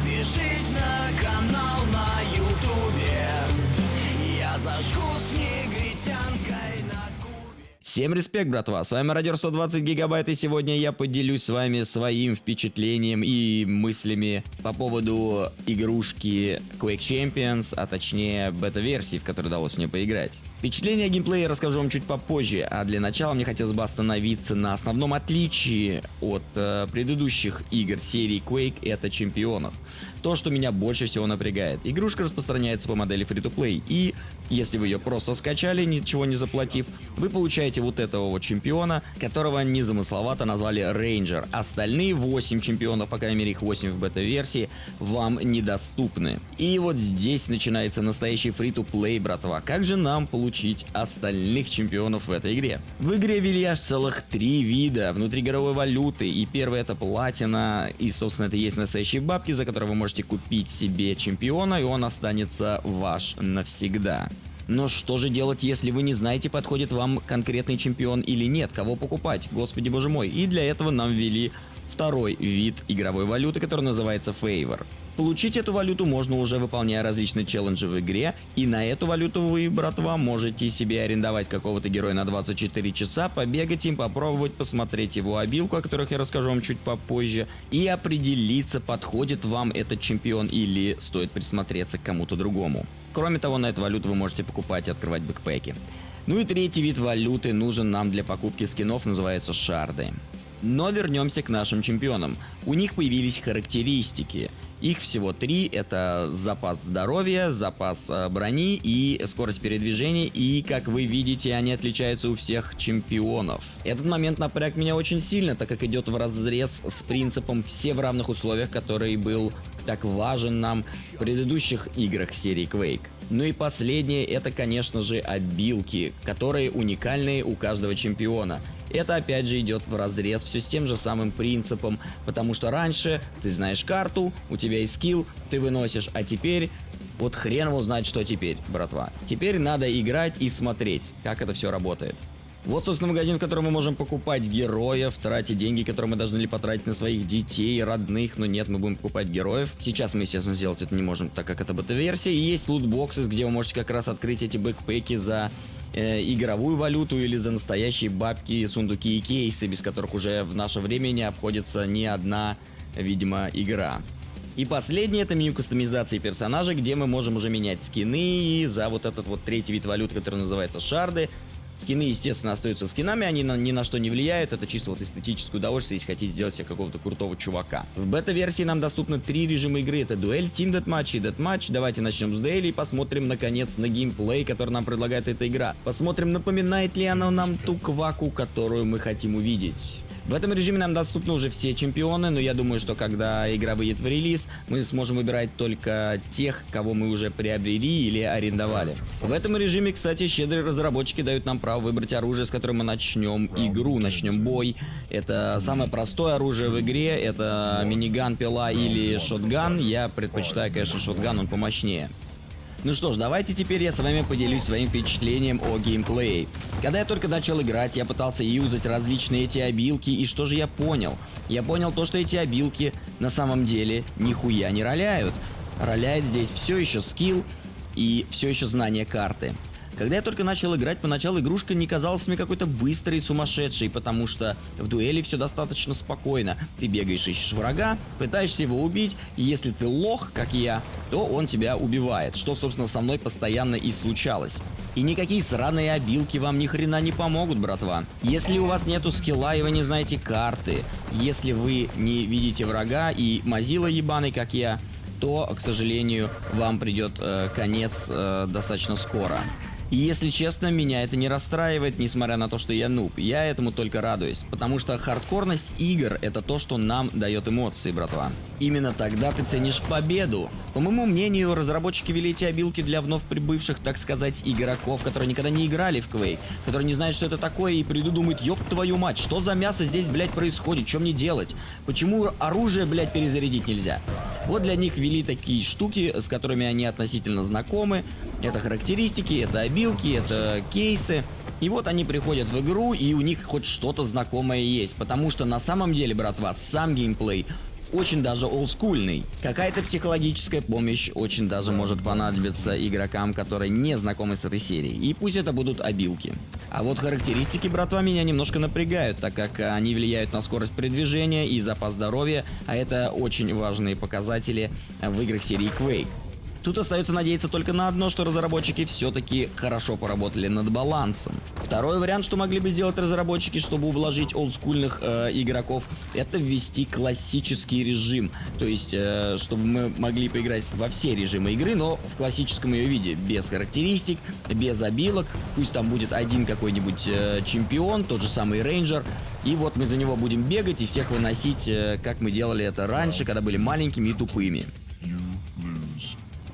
Подпишись на канал на ютубе. Я зажгу с негритянкой на кубе Всем респект, братва! С вами Радио 120 Гигабайт, и сегодня я поделюсь с вами своим впечатлением и мыслями по поводу игрушки Quake Champions, а точнее бета-версии, в которой удалось мне поиграть. Впечатление о геймплее расскажу вам чуть попозже, а для начала мне хотелось бы остановиться на основном отличии от э, предыдущих игр серии Quake, это чемпионов. То, что меня больше всего напрягает. Игрушка распространяется по модели Free-to-Play, и если вы ее просто скачали, ничего не заплатив, вы получаете вот этого вот чемпиона, которого незамысловато назвали Рейнджер. Остальные 8 чемпионов, по крайней мере их 8 в бета-версии, вам недоступны. И вот здесь начинается настоящий Free-to-Play, братва. Как же нам получить остальных чемпионов в этой игре? В игре вели аж целых три вида внутригоровой валюты, и первый это платина, и собственно это есть настоящие бабки, за которые вы можете купить себе чемпиона, и он останется ваш навсегда. Но что же делать, если вы не знаете, подходит вам конкретный чемпион или нет, кого покупать, господи боже мой. И для этого нам ввели второй вид игровой валюты, который называется Favor. Получить эту валюту можно уже выполняя различные челленджи в игре, и на эту валюту вы, братва, можете себе арендовать какого-то героя на 24 часа, побегать им, попробовать, посмотреть его обилку, о которых я расскажу вам чуть попозже, и определиться, подходит вам этот чемпион или стоит присмотреться к кому-то другому. Кроме того, на эту валюту вы можете покупать и открывать бэкпеки. Ну и третий вид валюты нужен нам для покупки скинов, называется шарды. Но вернемся к нашим чемпионам. У них появились характеристики. Их всего три. Это запас здоровья, запас э, брони и скорость передвижения. И, как вы видите, они отличаются у всех чемпионов. Этот момент напряг меня очень сильно, так как идет в разрез с принципом «все в равных условиях», который был так важен нам в предыдущих играх серии Quake. Ну и последнее, это, конечно же, обилки, которые уникальные у каждого чемпиона. Это опять же идет в разрез все с тем же самым принципом, потому что раньше ты знаешь карту, у тебя есть скилл, ты выносишь, а теперь вот хрен его знает, что теперь, братва. Теперь надо играть и смотреть, как это все работает. Вот, собственно, магазин, в котором мы можем покупать героев, тратить деньги, которые мы должны ли потратить на своих детей, родных, но нет, мы будем покупать героев. Сейчас мы, естественно, сделать это не можем, так как это бета-версия. И есть лутбоксы, где вы можете как раз открыть эти бэкпеки за э, игровую валюту или за настоящие бабки, сундуки и кейсы, без которых уже в наше время не обходится ни одна, видимо, игра. И последнее это меню кастомизации персонажа, где мы можем уже менять скины за вот этот вот третий вид валют, который называется шарды. Скины, естественно, остаются скинами, они на, ни на что не влияют, это чисто вот эстетическое удовольствие, если хотите сделать себе какого-то крутого чувака. В бета-версии нам доступны три режима игры, это дуэль, тим дэтматч и дэтматч. Давайте начнем с дуэли и посмотрим, наконец, на геймплей, который нам предлагает эта игра. Посмотрим, напоминает ли она нам ту кваку, которую мы хотим увидеть. В этом режиме нам доступны уже все чемпионы, но я думаю, что когда игра выйдет в релиз, мы сможем выбирать только тех, кого мы уже приобрели или арендовали. В этом режиме, кстати, щедрые разработчики дают нам право выбрать оружие, с которым мы начнем игру, начнем бой. Это самое простое оружие в игре, это миниган, пила или шотган. Я предпочитаю, конечно, шотган, он помощнее. Ну что ж, давайте теперь я с вами поделюсь своим впечатлением о геймплее. Когда я только начал играть, я пытался юзать различные эти обилки, и что же я понял? Я понял то, что эти обилки на самом деле нихуя не роляют. Роляет здесь все еще скилл и все еще знание карты. Когда я только начал играть, поначалу игрушка не казалась мне какой-то быстрой и сумасшедшей, потому что в дуэли все достаточно спокойно. Ты бегаешь, ищешь врага, пытаешься его убить, и если ты лох, как я, то он тебя убивает, что, собственно, со мной постоянно и случалось. И никакие сраные обилки вам ни хрена не помогут, братва. Если у вас нету скилла и вы не знаете карты, если вы не видите врага и мазила ебаный, как я, то, к сожалению, вам придет э, конец э, достаточно скоро. И если честно, меня это не расстраивает, несмотря на то, что я нуб. Я этому только радуюсь, потому что хардкорность игр это то, что нам дает эмоции, братва. Именно тогда ты ценишь победу. По моему мнению, разработчики вели эти обилки для вновь прибывших, так сказать, игроков, которые никогда не играли в Quake, которые не знают, что это такое, и придут думают, ёб твою мать, что за мясо здесь, блядь, происходит, что мне делать? Почему оружие, блядь, перезарядить нельзя? Вот для них ввели такие штуки, с которыми они относительно знакомы. Это характеристики, это обилки, это кейсы. И вот они приходят в игру, и у них хоть что-то знакомое есть. Потому что на самом деле, братва, сам геймплей очень даже олдскульный. Какая-то психологическая помощь очень даже может понадобиться игрокам, которые не знакомы с этой серией. И пусть это будут обилки. А вот характеристики, братва, меня немножко напрягают, так как они влияют на скорость передвижения и запас здоровья, а это очень важные показатели в играх серии Quake. Тут остается надеяться только на одно, что разработчики все-таки хорошо поработали над балансом. Второй вариант, что могли бы сделать разработчики, чтобы ублажить олдскульных э, игроков, это ввести классический режим. То есть, э, чтобы мы могли поиграть во все режимы игры, но в классическом ее виде, без характеристик, без обилок. Пусть там будет один какой-нибудь э, чемпион, тот же самый рейнджер. И вот мы за него будем бегать и всех выносить, э, как мы делали это раньше, когда были маленькими и тупыми.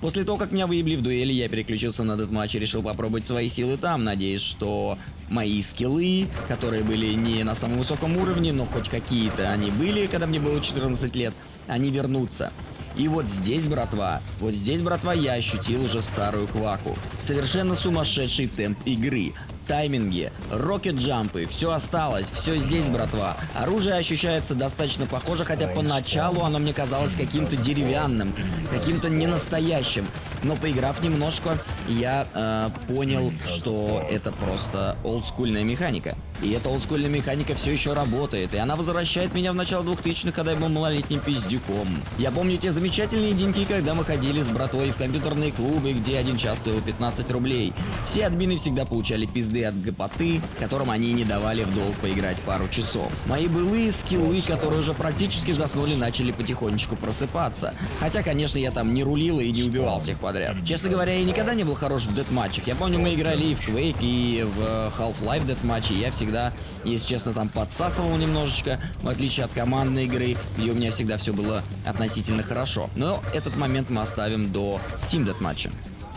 После того, как меня выебли в дуэли, я переключился на этот матч и решил попробовать свои силы там, надеясь, что мои скиллы, которые были не на самом высоком уровне, но хоть какие-то они были, когда мне было 14 лет, они вернутся. И вот здесь, братва, вот здесь, братва, я ощутил уже старую кваку. Совершенно сумасшедший темп игры тайминги, рокет-джампы, все осталось, все здесь, братва. Оружие ощущается достаточно похоже, хотя поначалу оно мне казалось каким-то деревянным, каким-то ненастоящим. Но поиграв немножко, я э, понял, что это просто олдскульная механика. И эта олдскульная механика все еще работает, и она возвращает меня в начало 2000-х, когда я был малолетним пиздюком. Я помню те замечательные деньги, когда мы ходили с братвой в компьютерные клубы, где один час стоил 15 рублей. Все админы всегда получали пизды от гопоты, которым они не давали в долг поиграть пару часов. Мои былые скиллы, которые уже практически заснули, начали потихонечку просыпаться. Хотя, конечно, я там не рулил и не убивал всех подряд. Честно говоря, я никогда не был хорош в дедматчах. Я помню, мы играли и в Quake, и в Half-Life дедматче, я всегда всегда, если честно, там подсасывал немножечко, в отличие от командной игры, где у меня всегда все было относительно хорошо. Но этот момент мы оставим до Team Deathmatch.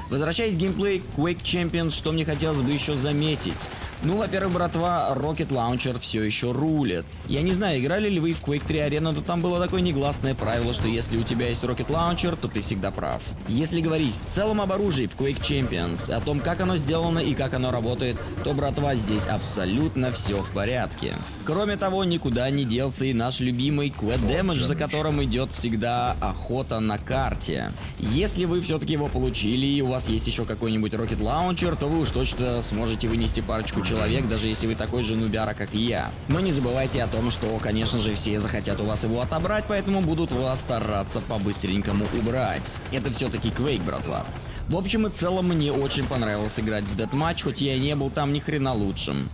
Возвращаясь к геймплей Quake Champions, что мне хотелось бы еще заметить. Ну, во-первых, братва, Rocket Launcher все еще рулит. Я не знаю, играли ли вы в Quake 3 Arena, но там было такое негласное правило, что если у тебя есть Rocket Launcher, то ты всегда прав. Если говорить в целом об оружии в Quake Champions, о том, как оно сделано и как оно работает, то, братва, здесь абсолютно все в порядке. Кроме того, никуда не делся и наш любимый Quad Damage, за которым идет всегда охота на карте. Если вы все-таки его получили и у вас есть еще какой-нибудь Rocket Launcher, то вы уж точно сможете вынести парочку человек, даже если вы такой же нубяра, как я. Но не забывайте о том, что, конечно же, все захотят у вас его отобрать, поэтому будут вас стараться по-быстренькому убрать. Это все-таки Quake, братва. В общем и целом, мне очень понравилось играть в Deathmatch, хоть я и не был там ни хрена лучшим.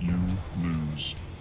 You lose.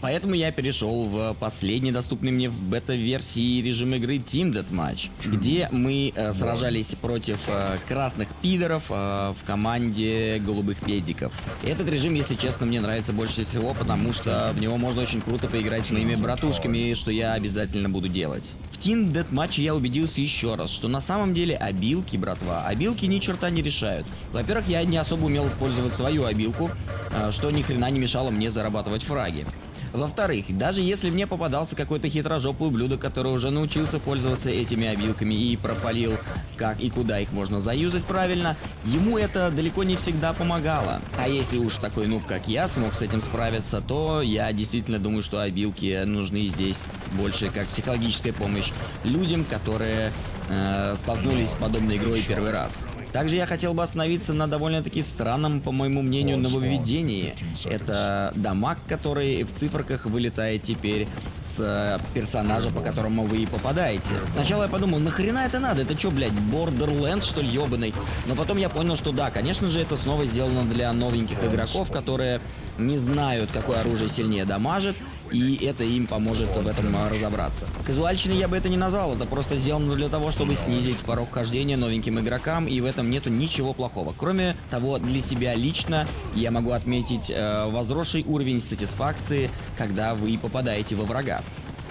Поэтому я перешел в последний доступный мне в бета-версии режим игры Team Deathmatch, где мы э, сражались против э, красных пидоров э, в команде голубых педиков. Этот режим, если честно, мне нравится больше всего, потому что в него можно очень круто поиграть с моими братушками, что я обязательно буду делать. В Team Deathmatch я убедился еще раз, что на самом деле обилки, братва, обилки ни черта не решают. Во-первых, я не особо умел использовать свою обилку, э, что ни хрена не мешало мне зарабатывать фраги. Во-вторых, даже если мне попадался какой-то хитрожопый ублюдок, который уже научился пользоваться этими обилками и пропалил, как и куда их можно заюзать правильно, ему это далеко не всегда помогало. А если уж такой нуб, как я, смог с этим справиться, то я действительно думаю, что обилки нужны здесь больше как психологическая помощь людям, которые э, столкнулись с подобной игрой первый раз. Также я хотел бы остановиться на довольно-таки странном, по моему мнению, нововведении. Это дамаг, который в циферках вылетает теперь с персонажа, по которому вы и попадаете. Сначала я подумал, нахрена это надо? Это что, блядь, Borderlands, что ли, ебаный? Но потом я понял, что да, конечно же, это снова сделано для новеньких игроков, которые не знают, какое оружие сильнее дамажит, и это им поможет в этом разобраться. Казуальщиной я бы это не назвал, это просто сделано для того, чтобы снизить порог хождения новеньким игрокам, и в этом нету ничего плохого. Кроме того, для себя лично я могу отметить э, возросший уровень сатисфакции, когда вы попадаете во врага.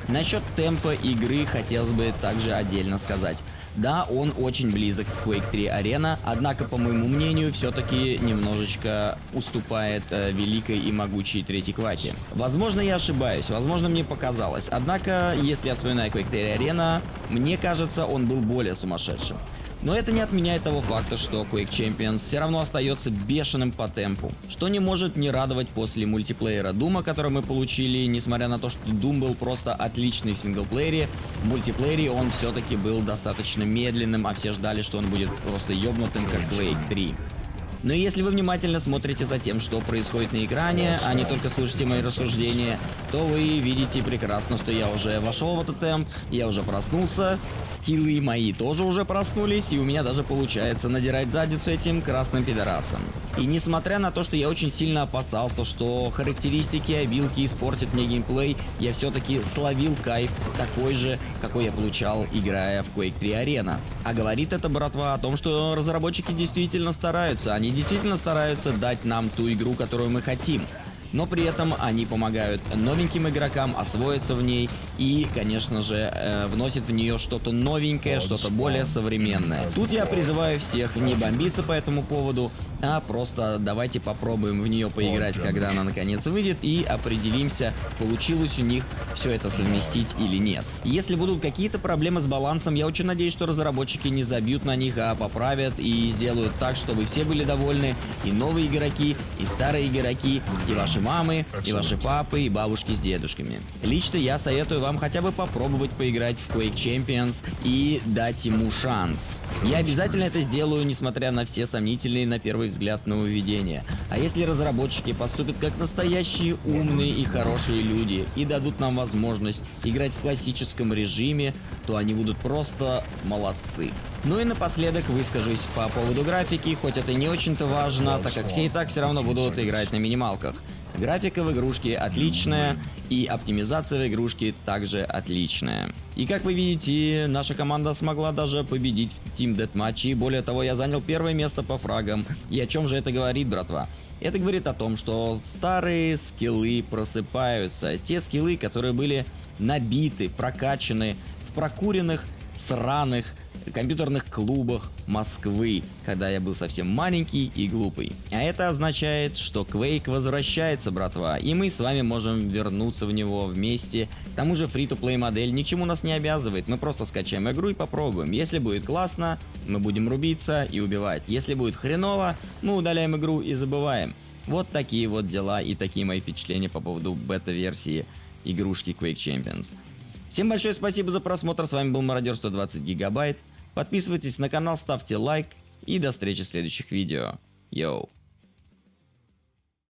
Насчет темпа игры хотелось бы также отдельно сказать. Да, он очень близок к Quake 3 Arena, однако, по моему мнению, все-таки немножечко уступает э, великой и могучей третьей Кваке. Возможно, я ошибаюсь, возможно, мне показалось. Однако, если я вспоминаю Quake 3 Arena, мне кажется, он был более сумасшедшим. Но это не отменяет того факта, что Quake Champions все равно остается бешеным по темпу, что не может не радовать после мультиплеера Дума, который мы получили, несмотря на то, что Doom был просто отличный в синглплеере, в мультиплеере он все-таки был достаточно медленным, а все ждали, что он будет просто ёбнутым, как Quake 3. Но если вы внимательно смотрите за тем, что происходит на экране, а не только слушаете мои рассуждения, то вы видите прекрасно, что я уже вошел в этот темп, я уже проснулся, скиллы мои тоже уже проснулись, и у меня даже получается надирать задницу этим красным пидорасом. И несмотря на то, что я очень сильно опасался, что характеристики обилки испортят мне геймплей, я все-таки словил кайф такой же, какой я получал, играя в Quake 3 Arena. А говорит это, братва, о том, что разработчики действительно стараются, они действительно стараются дать нам ту игру, которую мы хотим но при этом они помогают новеньким игрокам освоиться в ней и, конечно же, э, вносят в нее что-то новенькое, что-то более современное. Тут я призываю всех не бомбиться по этому поводу, а просто давайте попробуем в нее поиграть, когда она наконец выйдет, и определимся, получилось у них все это совместить или нет. Если будут какие-то проблемы с балансом, я очень надеюсь, что разработчики не забьют на них, а поправят и сделают так, чтобы все были довольны, и новые игроки, и старые игроки, и ваши мамы, и ваши папы, и бабушки с дедушками. Лично я советую вам хотя бы попробовать поиграть в Quake Champions и дать ему шанс. Я обязательно это сделаю, несмотря на все сомнительные на первый взгляд нововведения. А если разработчики поступят как настоящие умные и хорошие люди и дадут нам возможность играть в классическом режиме, то они будут просто молодцы. Ну и напоследок выскажусь по поводу графики, хоть это не очень-то важно, так как все и так все равно будут играть на минималках. Графика в игрушке отличная, и оптимизация в игрушке также отличная. И как вы видите, наша команда смогла даже победить в Team Deathmatch, и более того, я занял первое место по фрагам. И о чем же это говорит, братва? Это говорит о том, что старые скиллы просыпаются. Те скиллы, которые были набиты, прокачаны в прокуренных, сраных компьютерных клубах Москвы, когда я был совсем маленький и глупый. А это означает, что Quake возвращается, братва, и мы с вами можем вернуться в него вместе. К тому же фри-то-плей модель ни к чему нас не обязывает, мы просто скачаем игру и попробуем. Если будет классно, мы будем рубиться и убивать. Если будет хреново, мы удаляем игру и забываем. Вот такие вот дела и такие мои впечатления по поводу бета-версии игрушки Quake Champions. Всем большое спасибо за просмотр, с вами был Мародер 120 Гигабайт. Подписывайтесь на канал, ставьте лайк и до встречи в следующих видео. Йоу.